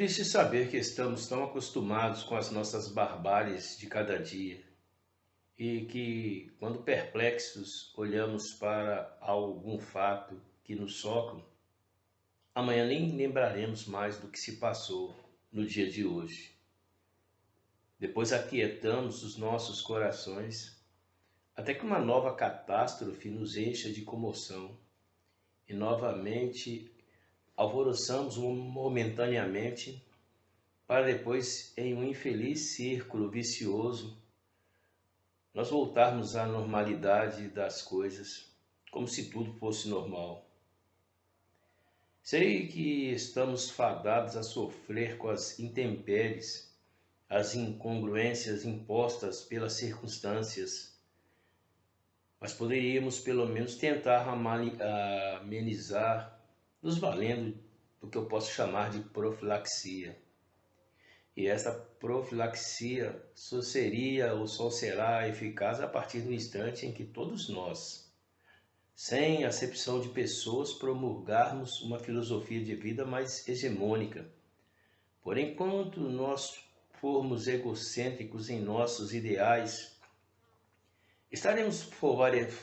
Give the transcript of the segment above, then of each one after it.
triste saber que estamos tão acostumados com as nossas barbáries de cada dia e que, quando perplexos, olhamos para algum fato que nos socam, amanhã nem lembraremos mais do que se passou no dia de hoje. Depois aquietamos os nossos corações até que uma nova catástrofe nos encha de comoção e novamente alvoroçamos momentaneamente para depois, em um infeliz círculo vicioso, nós voltarmos à normalidade das coisas, como se tudo fosse normal. Sei que estamos fadados a sofrer com as intempéries, as incongruências impostas pelas circunstâncias, mas poderíamos pelo menos tentar amenizar nos valendo do que eu posso chamar de profilaxia. E essa profilaxia só seria ou só será eficaz a partir do instante em que todos nós, sem acepção de pessoas, promulgarmos uma filosofia de vida mais hegemônica. Por enquanto nós formos egocêntricos em nossos ideais, estaremos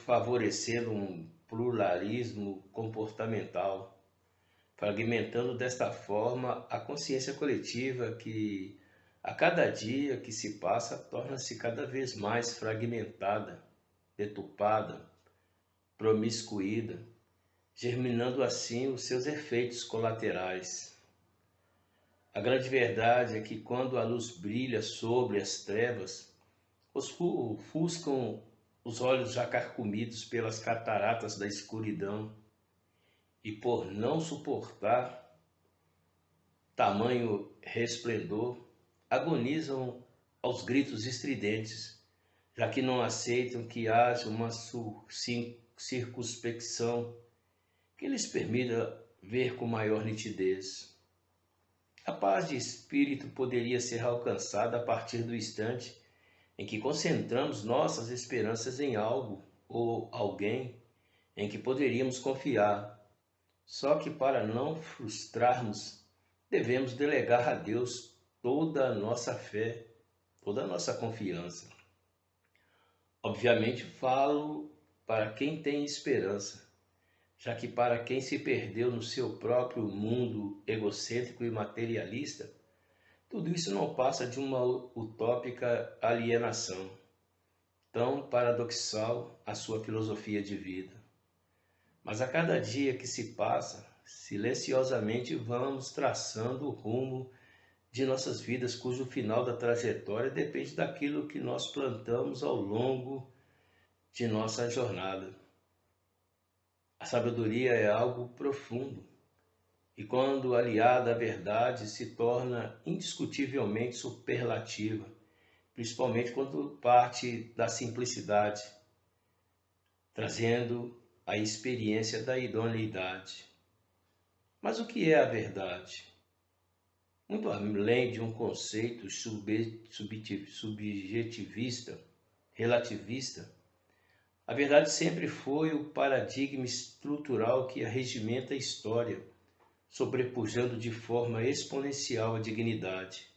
favorecendo um pluralismo comportamental fragmentando desta forma a consciência coletiva que, a cada dia que se passa, torna-se cada vez mais fragmentada, deturpada, promiscuída, germinando assim os seus efeitos colaterais. A grande verdade é que quando a luz brilha sobre as trevas, ofuscam os olhos já carcomidos pelas cataratas da escuridão, e por não suportar tamanho resplendor, agonizam aos gritos estridentes, já que não aceitam que haja uma circunspecção que lhes permita ver com maior nitidez. A paz de espírito poderia ser alcançada a partir do instante em que concentramos nossas esperanças em algo ou alguém em que poderíamos confiar só que para não frustrarmos, devemos delegar a Deus toda a nossa fé, toda a nossa confiança. Obviamente falo para quem tem esperança, já que para quem se perdeu no seu próprio mundo egocêntrico e materialista, tudo isso não passa de uma utópica alienação, tão paradoxal a sua filosofia de vida. Mas a cada dia que se passa, silenciosamente vamos traçando o rumo de nossas vidas, cujo final da trajetória depende daquilo que nós plantamos ao longo de nossa jornada. A sabedoria é algo profundo e, quando aliada à verdade, se torna indiscutivelmente superlativa, principalmente quando parte da simplicidade, trazendo a experiência da idoneidade. Mas o que é a verdade? Muito além de um conceito subjetivista, relativista, a verdade sempre foi o paradigma estrutural que arregimenta a história, sobrepujando de forma exponencial a dignidade,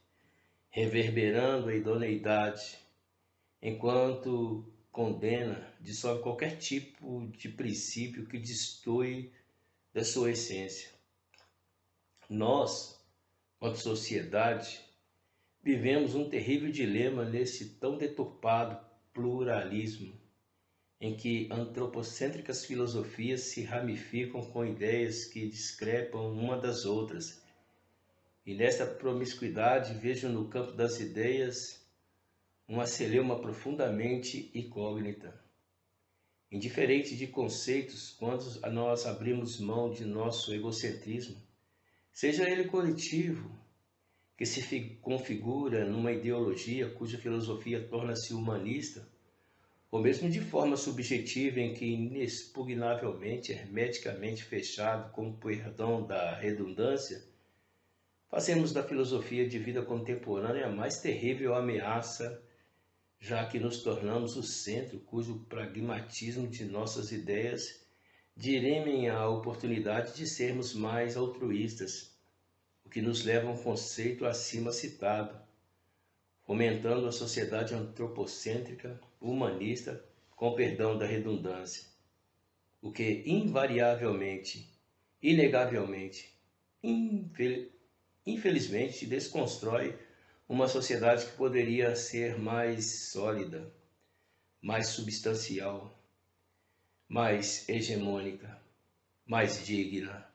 reverberando a idoneidade, enquanto condena, dissolve qualquer tipo de princípio que destoie da sua essência. Nós, quanto sociedade, vivemos um terrível dilema nesse tão deturpado pluralismo, em que antropocêntricas filosofias se ramificam com ideias que discrepam uma das outras. E nesta promiscuidade vejo no campo das ideias uma celeuma profundamente incógnita. Indiferente de conceitos, quando nós abrimos mão de nosso egocentrismo, seja ele coletivo, que se configura numa ideologia cuja filosofia torna-se humanista, ou mesmo de forma subjetiva em que inexpugnavelmente, hermeticamente fechado, com perdão da redundância, fazemos da filosofia de vida contemporânea a mais terrível ameaça já que nos tornamos o centro cujo pragmatismo de nossas ideias dirimem a oportunidade de sermos mais altruístas, o que nos leva a um conceito acima citado, fomentando a sociedade antropocêntrica, humanista, com perdão da redundância, o que invariavelmente, inegavelmente, infelizmente desconstrói uma sociedade que poderia ser mais sólida, mais substancial, mais hegemônica, mais digna.